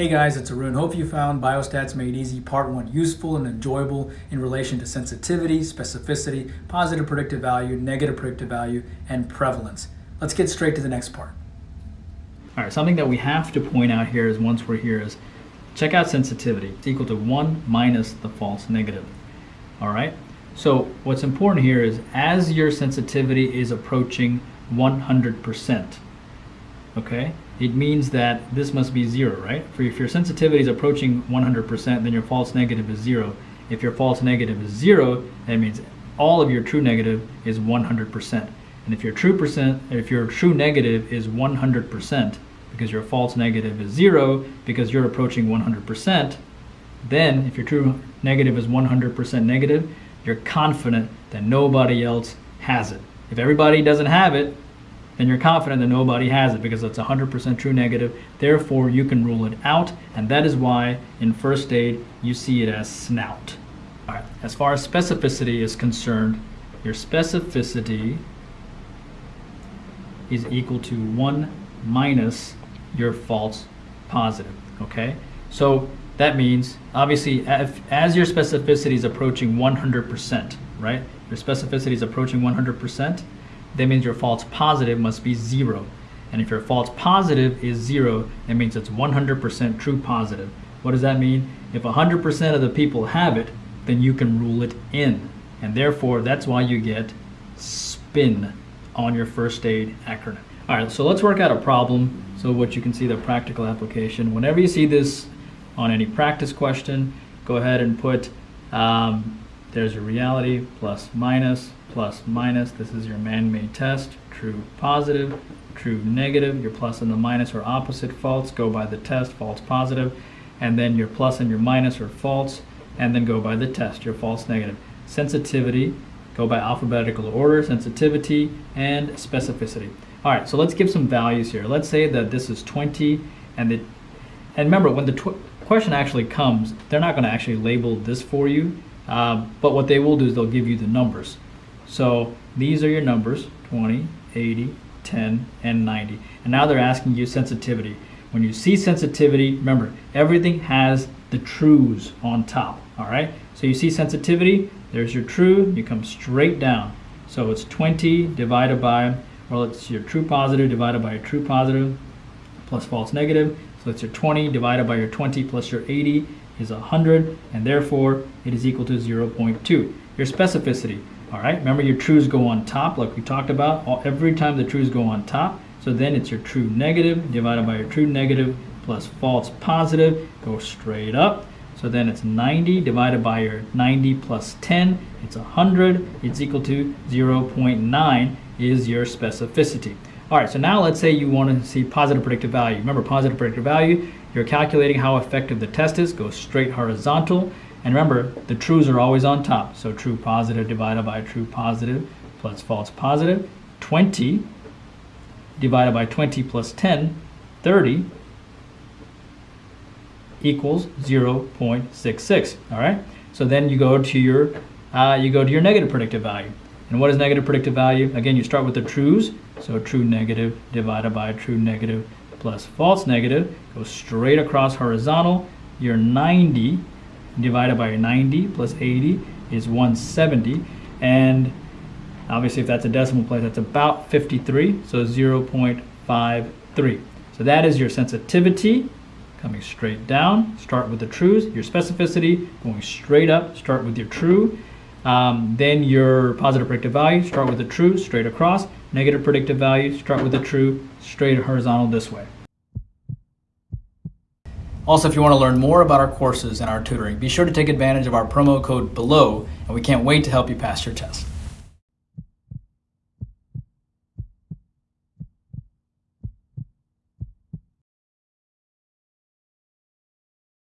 Hey guys, it's Arun. Hope you found Biostats Made Easy Part 1 useful and enjoyable in relation to sensitivity, specificity, positive predictive value, negative predictive value, and prevalence. Let's get straight to the next part. All right, something that we have to point out here is once we're here is check out sensitivity. It's equal to 1 minus the false negative. All right, so what's important here is as your sensitivity is approaching 100%, okay, it means that this must be zero, right? For if your sensitivity is approaching 100%, then your false negative is zero. If your false negative is zero, that means all of your true negative is 100%. And if your true percent, if your true negative is 100%, because your false negative is zero, because you're approaching 100%, then if your true negative is 100% negative, you're confident that nobody else has it. If everybody doesn't have it, then you're confident that nobody has it because it's 100% true negative. Therefore, you can rule it out, and that is why in first aid you see it as snout. All right. As far as specificity is concerned, your specificity is equal to 1 minus your false positive, okay? So that means, obviously, as your specificity is approaching 100%, right? Your specificity is approaching 100%, that means your false positive must be zero. And if your false positive is zero, that means it's 100% true positive. What does that mean? If 100% of the people have it, then you can rule it in. And therefore, that's why you get SPIN on your first aid acronym. All right, so let's work out a problem so what you can see the practical application. Whenever you see this on any practice question, go ahead and put, um, there's your reality plus minus plus minus. This is your man-made test. True positive, true negative. Your plus and the minus are opposite false. Go by the test, false positive. And then your plus and your minus are false. And then go by the test, your false negative. Sensitivity, go by alphabetical order, sensitivity, and specificity. All right, so let's give some values here. Let's say that this is 20, and, the, and remember, when the question actually comes, they're not gonna actually label this for you, uh, but what they will do is they'll give you the numbers. So these are your numbers, 20, 80, 10, and 90. And now they're asking you sensitivity. When you see sensitivity, remember, everything has the trues on top, all right? So you see sensitivity, there's your true, you come straight down. So it's 20 divided by, well, it's your true positive divided by your true positive plus false negative. So it's your 20 divided by your 20 plus your 80 is 100, and therefore it is equal to 0.2. Your specificity, all right, remember your trues go on top like we talked about. Every time the trues go on top, so then it's your true negative divided by your true negative plus false positive, go straight up. So then it's 90 divided by your 90 plus 10, it's 100, it's equal to 0.9 is your specificity. All right, so now let's say you want to see positive predictive value. Remember positive predictive value, you're calculating how effective the test is, go straight horizontal. And remember, the trues are always on top. So true positive divided by true positive plus false 20 divided by 20 plus 10, 30 equals 0.66. All right. So then you go to your uh, you go to your negative predictive value. And what is negative predictive value? Again, you start with the trues. So true negative divided by true negative plus false negative. Go straight across horizontal. Your 90 divided by 90 plus 80 is 170. And obviously if that's a decimal place, that's about 53, so 0.53. So that is your sensitivity coming straight down. Start with the trues. Your specificity going straight up. Start with your true. Um, then your positive predictive value. Start with a true, straight across. Negative predictive value. Start with a true, straight horizontal this way. Also, if you want to learn more about our courses and our tutoring, be sure to take advantage of our promo code BELOW, and we can't wait to help you pass your test.